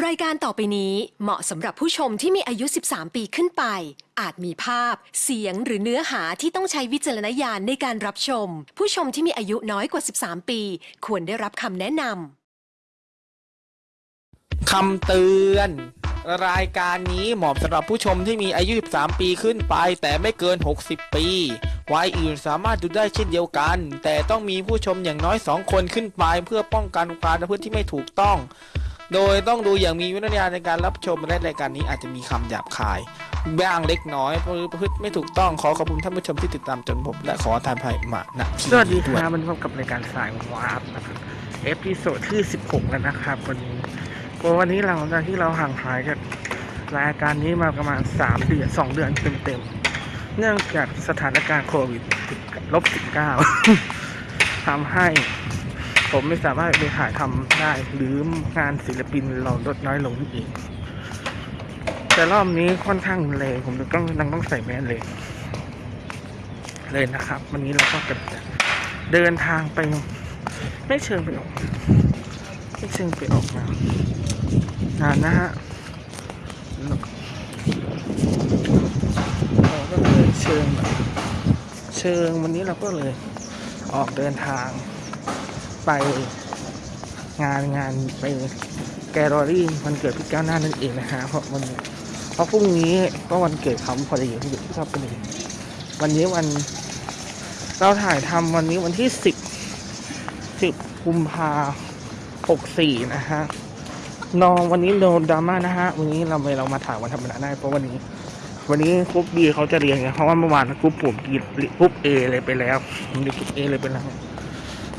รายการต่อไปนี้เหมาะสำหรับผู้ชมที่มีอายุ 13 ปีขึ้นไป อาจมีภาพ เสียงหรือเนื้อหาที่ต้องใช้วิจารณญาณในการรับชม ผู้ชมที่มีอายุน้อยกว่า 13 ปี ควรได้รับคำแนะนำ คำเตือน รายการนี้เหมาะสำหรับผู้ชมที่มีอายุ 13 ปีขึ้นไป แต่ไม่เกิน 60 ปีวัยอื่นสามารถดูได้เช่นเดียวกัน แต่ต้องมีผู้ชมอย่างน้อย 2 คนขึ้นไป เพื่อป้องกันความประพฤติที่ไม่ถูกต้อง โดยต้องดูอย่างมีวิจารณญาณในการรับชมและรายการนี้อาจจะมีคำหยาบคายบ้างเล็กน้อยประพฤติไม่ถูกต้องขอขอบคุณท่านผู้ชมที่ติดตามจนผมและขอทานภัยมาณที่สวัสดีครับวันพบกับรายการสายวาร์ปนะครับ episode ที่ 16 แล้วนะครับ วันนี้วันนี้หลังจากที่เราห่างหายจากรายการนี้มาประมาณ 3 เดือน 2 เดือนเต็มๆ เนื่องจากสถานการณ์โควิดลบ19ทำให้ ผมไม่สามารถไปถ่ายทำได้ หรืองานศิลปินเราลดน้อยลงนั่นเองแต่รอบนี้ค่อนข้างแรงผมต้องต้องต้องใส่แมสเลย เลยนะครับ วันนี้เราก็จะเดินทางไป ไม่เชิงไปออก ไม่เชิงไปออกมางานนะฮะเราก็เลยเชิงแบบเชิงวันนี้เราก็เลยออกเดินทาง ไปงานงานไปแกลลอรี่วันเกิดพี่ก้วหน้านั่นเองนะฮะเพราะวันเพราะพรุ่งนี้ก็วันเกิดเขาพอดีที่ชอบกันเลยวันนี้วันเราถ่ายทำวันนี้วันที่สิบสิบกุมภาหกสี่นะฮะนองวันนี้โดนดราม่านะฮะวันนี้เราไมเรามาถ่ายวันธรรมดาได้เพราะวันนี้ วันนี้ group B เขาจะเรียนไงเพราะว่าเมื่อวานกรุ๊ปผม group A เลยไปแล้วมเรียน group A เลยไปแล้ว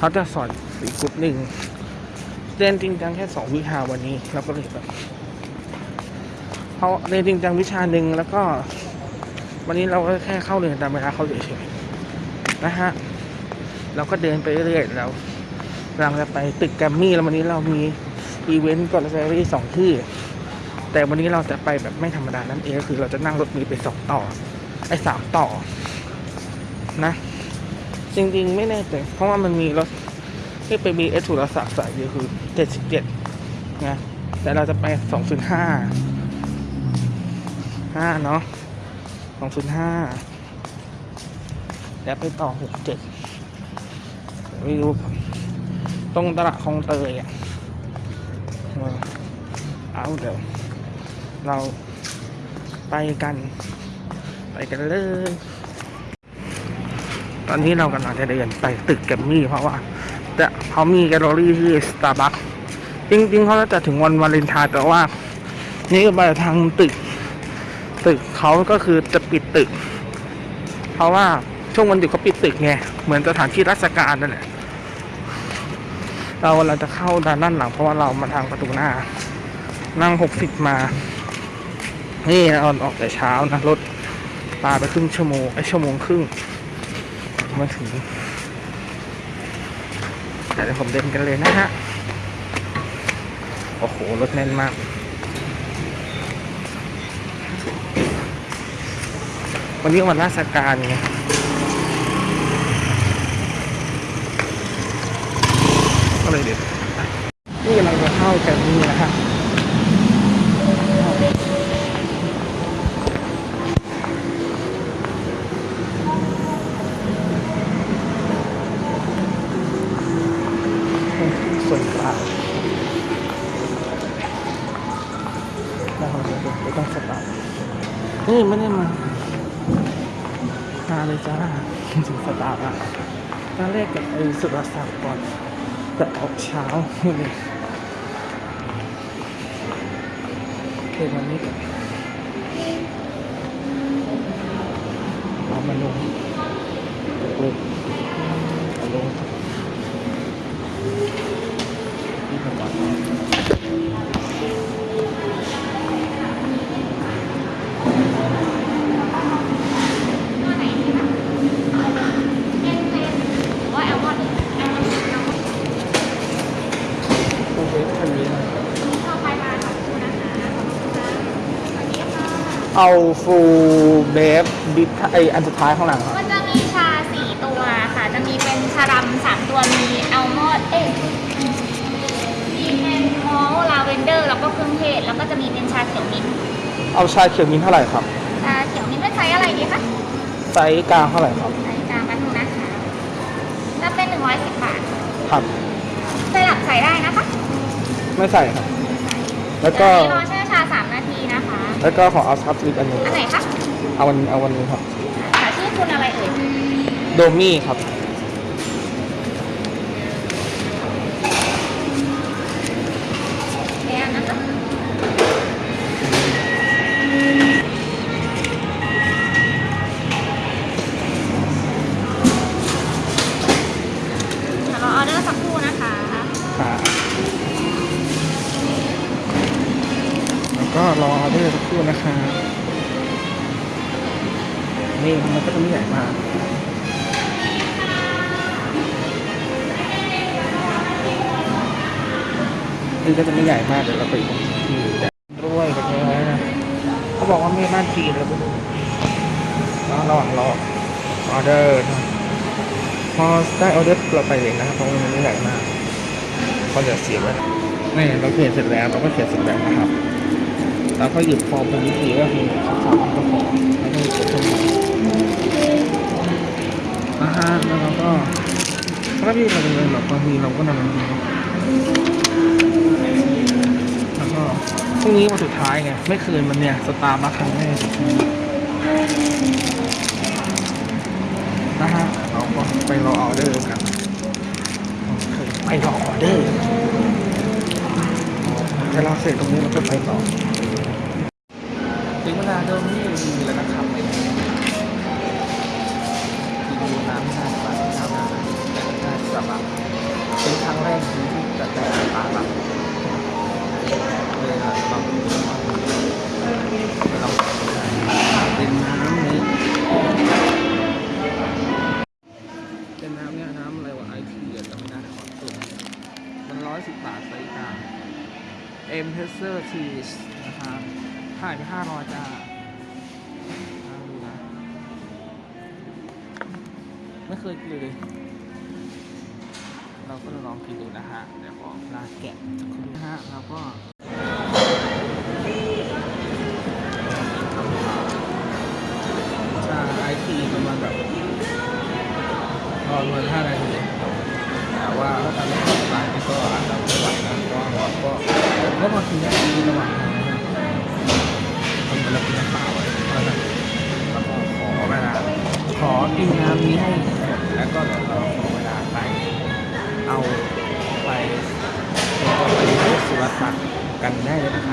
เขาจะสอนอีกกรุ๊ปหนึ่งเรียนจริงจังแค่สองวิชาวันนี้เราก็เลยแบบเขาเรียนจริงจังวิชาหนึ่งแล้วก็ วันนี้เราก็แค่เข้าเรียนตามเวลาเขาเฉยๆนะฮะเราก็เดินไปเรื่อยๆเรากำลังจะไปตึกแกรมมี่แล้ววันนี้เรามีอีเวนต์ก่อนแซรี่สองที่ แต่วันนี้เราจะไปแบบไม่ธรรมดานั่นเองก็คือเราจะนั่งรถมีไปสองต่อ ไอ้สามต่อ นะ จริงๆ ไม่แน่ใจเพราะว่ามันมีรถที่ไปมีเอสุรศักดิ์สายเดียวคือเจ็ดสิบเจ็ดนะแต่เราจะไปสองศูนย์ห้าห้าเนาะสองศูนย์ห้าแล้วไปต่อหกเจ็ดไม่รู้ตรงตลาดคลองเตยอะเอาเดี๋ยว เราไปกัน ไปกันเลย ตอนนี้เรากำลังจะเดินไปตึกแกมมี่เพราะว่าจะเขามีแกลเลอรี่ที่สตาร์บัคจริงๆเขาจะถึงวันวาเลนไทน์แต่ว่า นี่ไปทางตึก ตึกเขาก็คือจะปิดตึก เพราะว่าช่วงวันหยุดเขาปิดตึกไงเหมือนสถานที่ราชการนั่นแหละเราเราจะเข้าด้านด้านหลังเพราะว่าเรามาทางประตูหน้า นั่งหกสิบมา นี่เราออกแต่เช้านะรถปาไปครึ่งชั่วโมงไอชั่วโมงครึ่ง มาถึงแต่เดี๋ยวผมเดินกันเลยนะฮะ โอ้โห รถแน่นมาก วันนี้วันราชการไงก็เลยเด็ดนี่กำลังจะเข้าแกรมมี่นะฮะส่วนกลางนะครับเดี๋ยวไม่ต้องสตาร์ท นี่ไม่ได้มามาเลยจ้าถึงสตาร์ทอะตอนแรกกับไอ้สุรศักดิ์ก่อนแต่ออกเช้าเลยเดี๋ยววันนี้ก่อน เอาฟูเบฟบิทไออันสุดท้ายข้างหลังอะมันจะมีชาสี่ตัวค่ะ จะมีเป็นชาดำสามตัว มีอัลมอนด์เอ้ยมีแมนมอลลาเวนเดอร์ แล้วก็เครื่องเทศเอาชาเขียวมิ้นท์เท่าไหร่ครับชาเขียวมิ้นท์เป็นไซส์อะไรดีคะไซส์กลางเท่าไหร่ครับไซส์กลางกันงนะคะถ้าเป็น110บาทครับ สลับใส่ได้นะคะไม่ใส่ครับ แล้วก็เดี๋ยวนี้รอแช่ชา3นาทีนะคะ แล้วก็ขอเอาซับลิปอันหนึงอันไหนคะเอาวันเอาวันนี้ครับค่ะชื่อคุณอะไรเอ่ย โดมี่ครับ นี่มันก็จะไม่ใหญ่มากนี่ก็จะไม่ใหญ่มากเดี๋ยวเราไปที่แต่ด้วยกับเนื้อนะเขาบอกว่าไม่น่านจีนแล้วก็แล้วระหว่างรอออเดอร์พอได้ออเดอร์เราไปเลยนะครับเพราะมันไม่ใหญ่มากเพราะเดี๋ยเสียไว้นี่เราเขียนเสร็จแล้วเราก็เขียนเสร็จแล้วนะครับเราก็หยิบฟอร์มเป็นวิธีก็คือข้อความก็พอไม่ต้องเขียนทั้งหมด ฮะแล้วเราก็ถ้าพี่เราเป็นแบบบางทีเราก็นำมันแล้วก็พรุ่งนี้วันสุดท้ายไงไม่คืนมันเนี่ยสตาร์มาครั้งแรกนะฮะเราก็ไปรอออเดอร์กันไปรอออเดอร์ถ้าเราเสร็จตรงนี้เราก็ไปต่อ ก็มากินกินระหว่างทางนะทำไปแล้วกินน้ำเปล่าไว้แล้วนะแล้วก็ขอเวลาขอกินน้ำนี้ให้แล้วก็เดี๋ยวเราขอเวลาไปเอาไปตัวไปสุรศักดิ์กันได้เลยนะครับ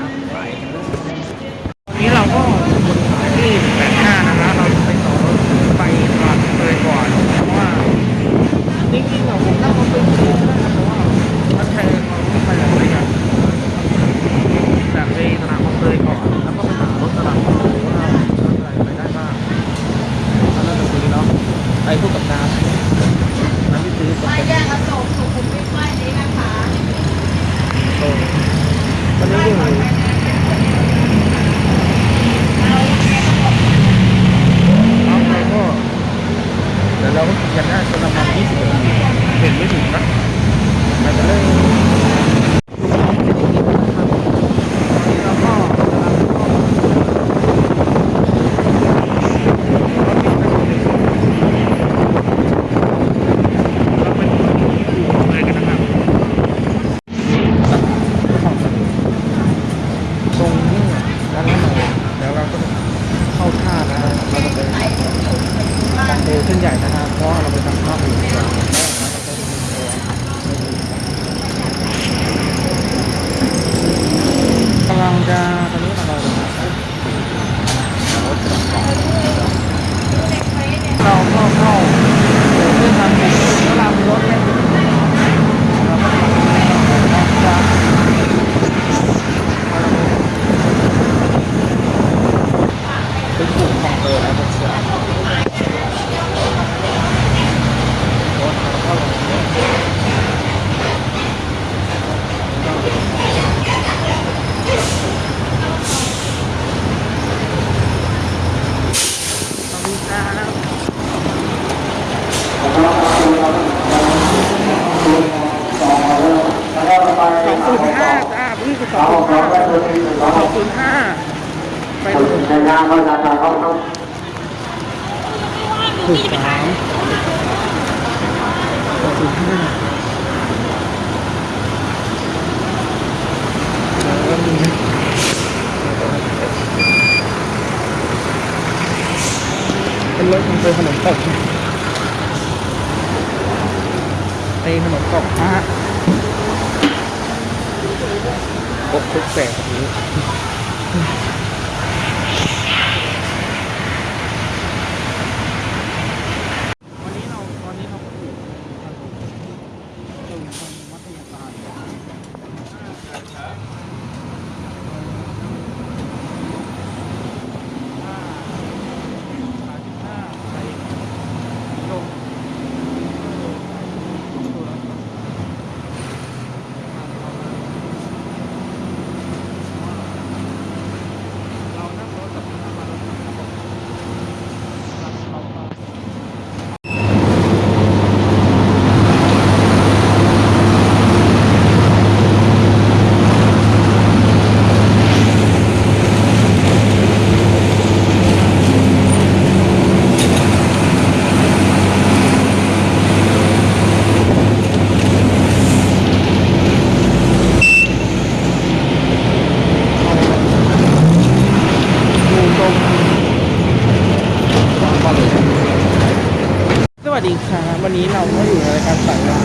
สดีครับวันนี้เราก็อยู่ในรายการสายลับ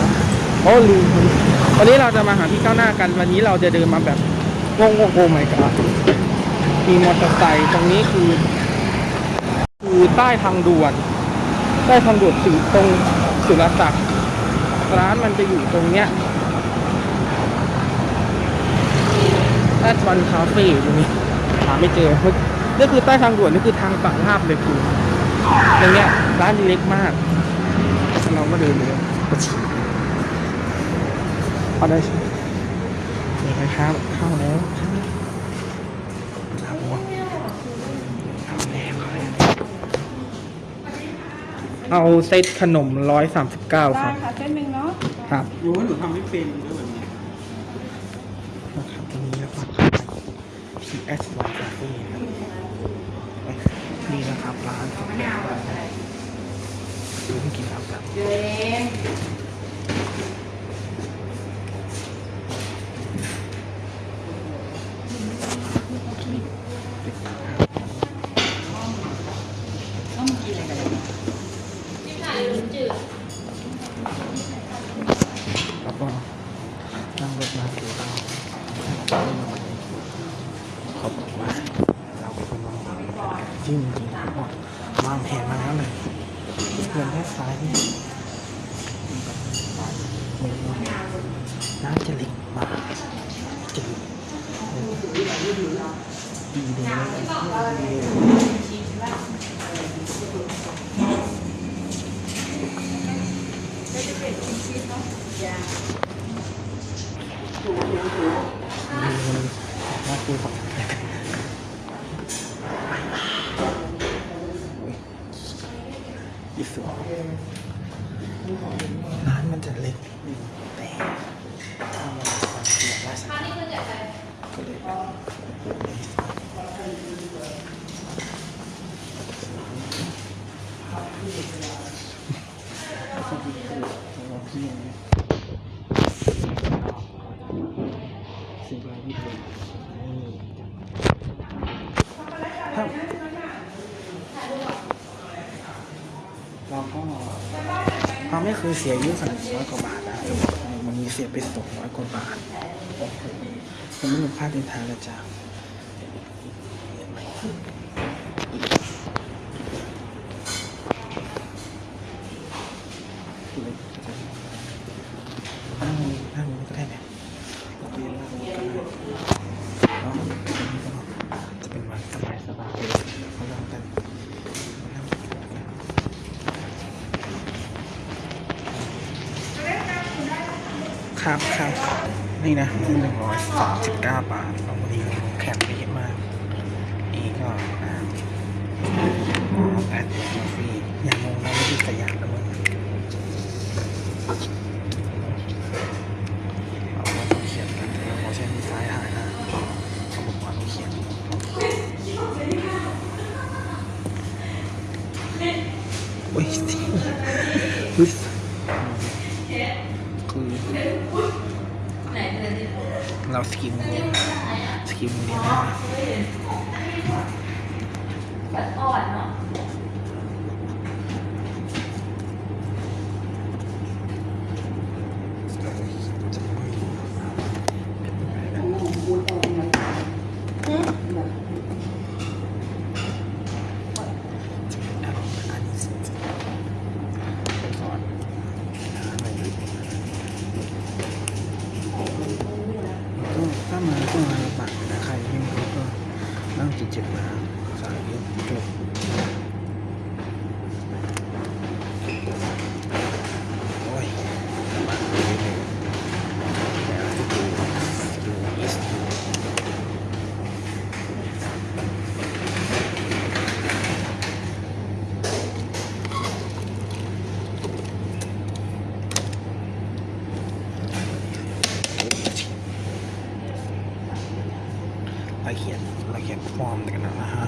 โอ้ลืมวันนี้เราจะมาหาพี่ก้าวหน้ากัน วันนี้เราจะเดินมาแบบงงงโอ้ไม่กะมีมอเตอร์ไซค์ตรงนี้คือ คือใต้ทางด่วนใต้ทางด่วนถึงตรงสุรศักดิ์ร้านมันจะอยู่ตรงเนี้ยแอดวันคาเฟ่ตรงนี้หาไม่เจอนี่คือใต้ทางด่วนนี่คือทางฝั่งลาบเลยคืออย่างเงี้ยร้านเล็กมาก เราก็เดินเลยพอได้นี่ไปครับเข้าแล้วเข้าแล้วเข้าแล้วเข้าแล้วเอาเซตขนมร้อยสามสิบเก้าครับ ค่ะเส้นหนึ่งเนาะครับรู้ว่าหนูทำไม่เป็นด้วยแบบนี้นะครับตรงนี้แล้วก็ที่แอสวาคาเฟ่ครับนี่นะครับร้านของแบ รนด์ซื้อกิน Hãy subscribe cho kênh Ghiền Mì Gõ Để không bỏ lỡ những video hấp dẫn คยเสียเยอะขนาดร้อยกว่าบาทนะจะบอกให้วันมีเสียไปสองร้อยกว่าบาทผมไม่รู้ค่าเดินทางแล้วจ้ะเห็นไหมนั่งนั่งก็ได้เนี่ยเราไปนั่งก็ได้เนาะจะเป็นวันสบายสบายๆเลยเขาลองกันนั่งกัน ครับครับนี่นะหนึ่งร้อยสามสิบเก้าบาทเราวันนี้แข็งไปเยอะมาก อีกก็อ่าแปดกาแฟอย่างงงเราไม่ดีแต่อย่างละมึงเอาว่าต้องเขียนกันเราขอใช้มือซ้ายถ่ายนะเขาบอกว่าต้องเขียน คือเราสกิมเรียนสกิมเรียนได้ไหมก็ถ้ามาก็มาลำบากนะใครไม่มีรถก็นั่งจิตเจ็บมาสายเยอะจบโอ้ยลำบากนิดนึงเดี๋ยวจะดูดูอีสดูละเอียดละเอียดฟอร์มกันนะนะฮะ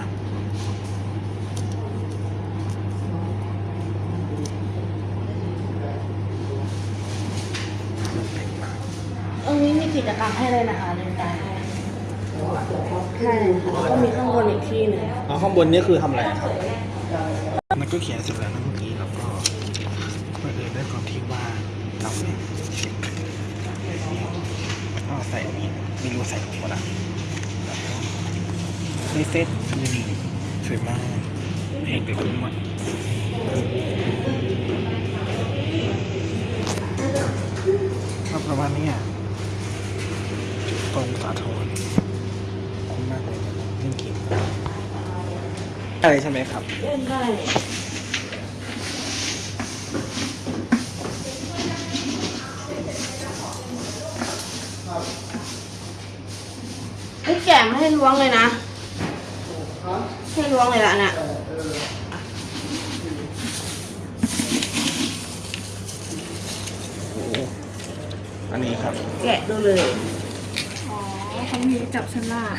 มันเป็นมาก ตรงนี้มี กิจกรรมให้เลยนะคะเรียนการให้ใช่ค่ะแล้วก็มีข้างบนอีกที่หนึ่งแล้วข้างบนนี่คือทำอะไรครับ มันก็เขียนเสร็จแล้วนะเมื่อกี้แล้วก็เมื่อเอิญด้วยความที่ว่าเราเนี่ยก็ใส่อันนี้ไม่รู้ใส่หมดละในเซตนี่สวยมากเอกเด็กทุกวันก็ประมาณนี้อะต รงสาทรคุ้มมากเลยเล่นเกมอะไรใช่ไหมครับเล่นได้ให้แกะไม่ให้ล้วงเลยนะ ให้ล้วงเลยละน่ะโอ้โหอันนี้ครับ แกะดูเลย เขามีจับฉลาก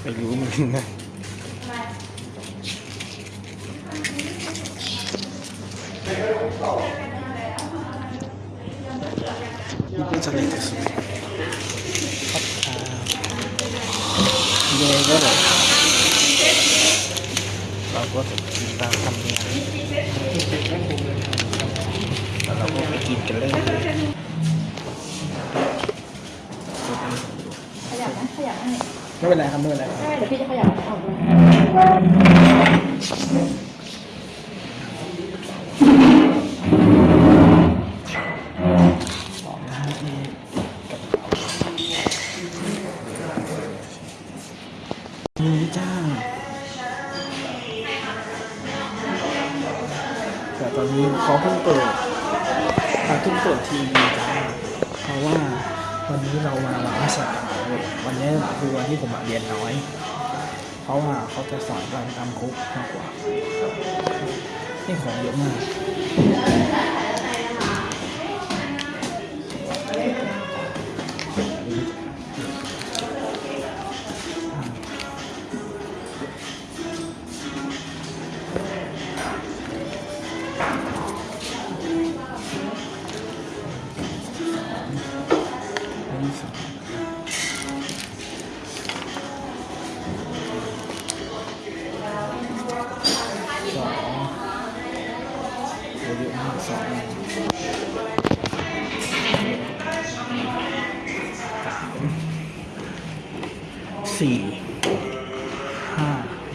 ไม่รู้เหมือนกันนะนี่ก็จะเล่นสุดครับอ่าเย่ก็เลยเราก็จะกินตามทำเนียมแล้วเราก็ไปกินกันเลย ขยับนะขยับให้ ไม่เป็นไรครับไม่เป็นไรครับได้เดี๋ยวพี่จะขยับออกเลยสองนะฮะนี่นี่จ้าแต่ตอนนี้เขาเพิ่งเปิดเขาเพิ่งเปิดทีวีจ้าเพราะว่า วันนี้เรามาวันราชการวันนี้คือวันที่ผมเรียนน้อย เพราะว่าเขาจะสอนการทำคุกมากกว่านี่ของเยอะมาก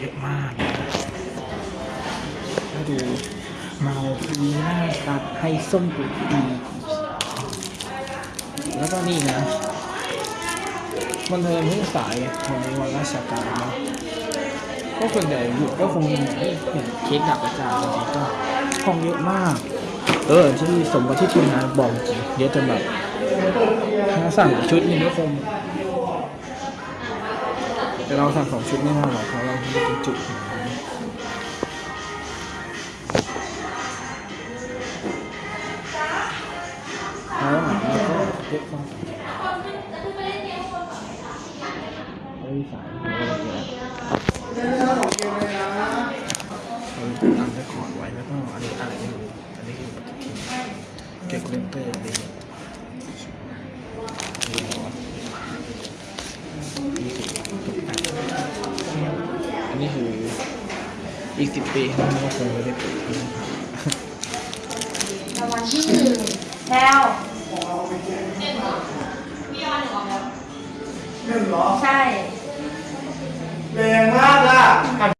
ยอะมากแล้วดูเมาปีน้าตัดให้ส้มกุดีแล้วก็นี่นะวันเทอมเพิ่งสายวันนี้วันราชการนะก็ส่วนใหญ่หยุดก็คงเห็นเค้กดับอาจาย์วันนี้ก็ห้องเยอะมาก เออที่สมกับที่ทีมงานบอกจริงเยอะจนแบบถ้าสั่งชุดนึงก็คงแต่เราสั่งสองชุดไม่น่าหรอกเพราะเรา ไม่ได้จุขนาดนั้นแล้วอาหารเราก็เยอะมากไม่มีสายเราก็เจอเราตั้งได้คอร์ดไว้แล้วก็ อีกสิบปีมันก็คงไม่ได้เป็นรางวัลที่หนึ่งแพลวใช่ แรงมากอะร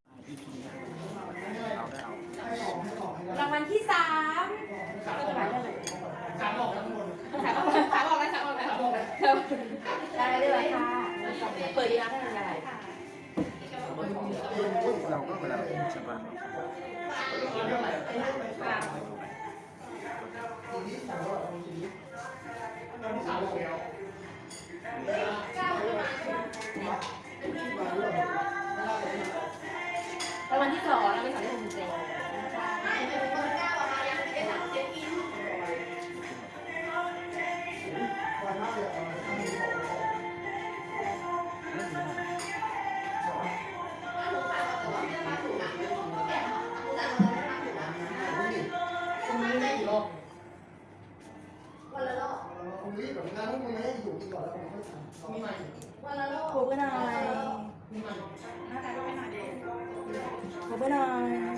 รางวัลที่สองรางวัลที่สองที่ผมเจอค ครูไปหน่อยนั่น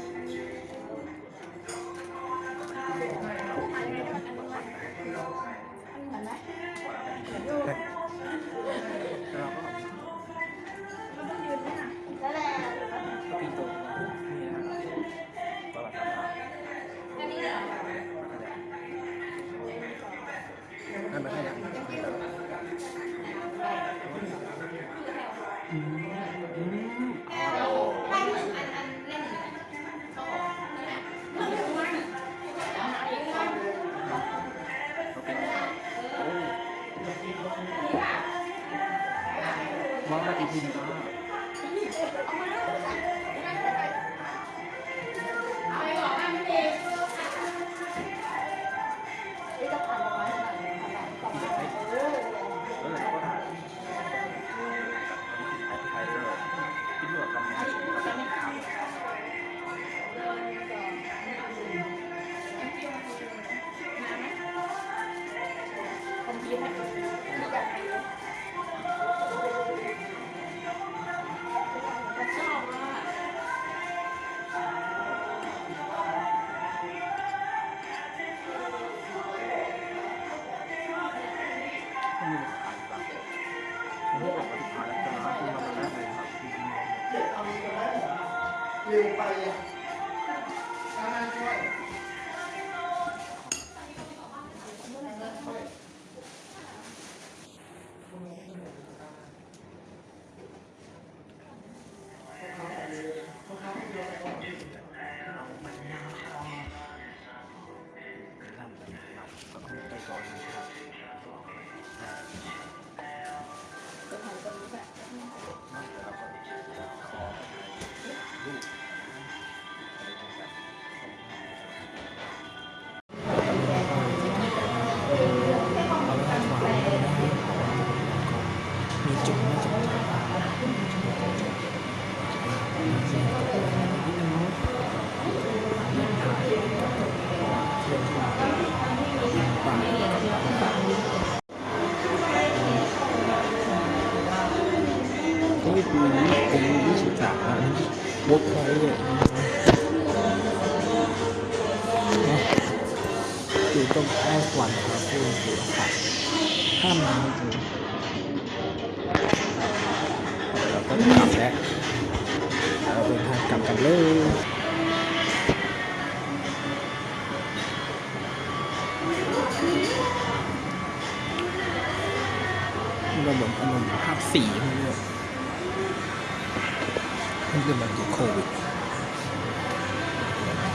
มองม อยู่ตรงใต้สวรรค์ครับคือหัวขาห้ามน้ำจริงเราก็กลับแล้วเราเดินทางกลับกันเลยราเหมือารมณ์ภาพสีพวกนี้มันคือมันโควิด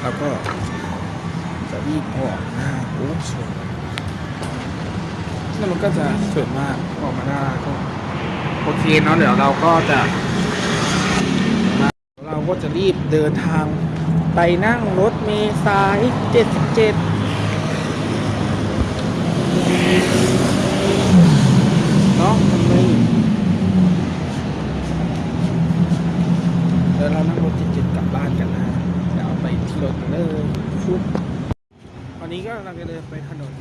แล้วก็ จะรีบออกหน้าโอ้สวยแล้วมันก็จะสวยมากออกมาหน้าก็โอเคเนาะเดี๋ยวเราก็จะ เราก็จะรีบเดินทางไปนั่งรถเมล์สาย 77เนาะมันไม่เดี๋ยวเรานั่งรถ77กลับบ้านกันนะเดี๋ยวไปที่รถกันเลยฟุบ วันนี้ก็กำลังจะเดินไปถนน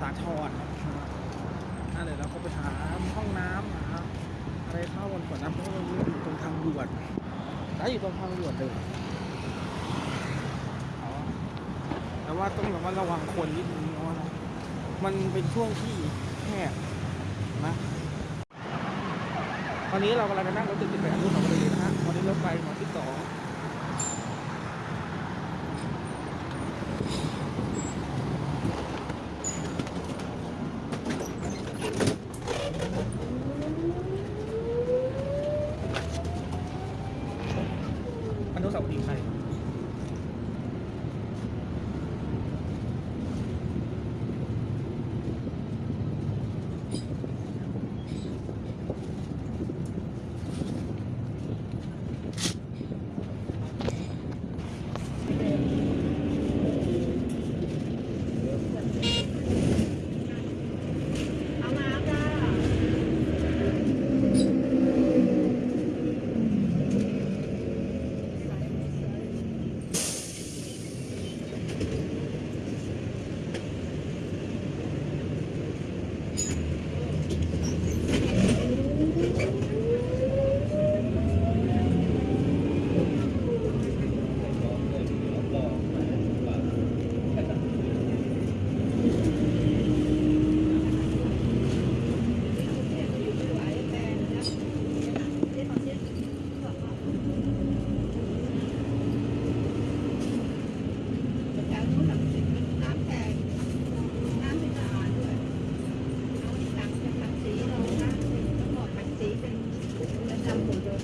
สาทรนะครับอะเดี๋ยวเราก็ไปหาห้องน้ำหาอะไรเข้ากันก่อนนะเพราะว่าอยู่ตรงทางด่วนได้อยู่อยู่ตรงทางด่วนเลยแต่ว่าต้องระมัดระวังคนนิดนึงเพราะว่ามันเป็นช่วงที่แคบนะตอนนี้เรากำลังจะนั่งรถติดติดไปอนุสาวรีย์นะฮะวันนี้รถไฟหมอที่สอง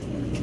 Thank you.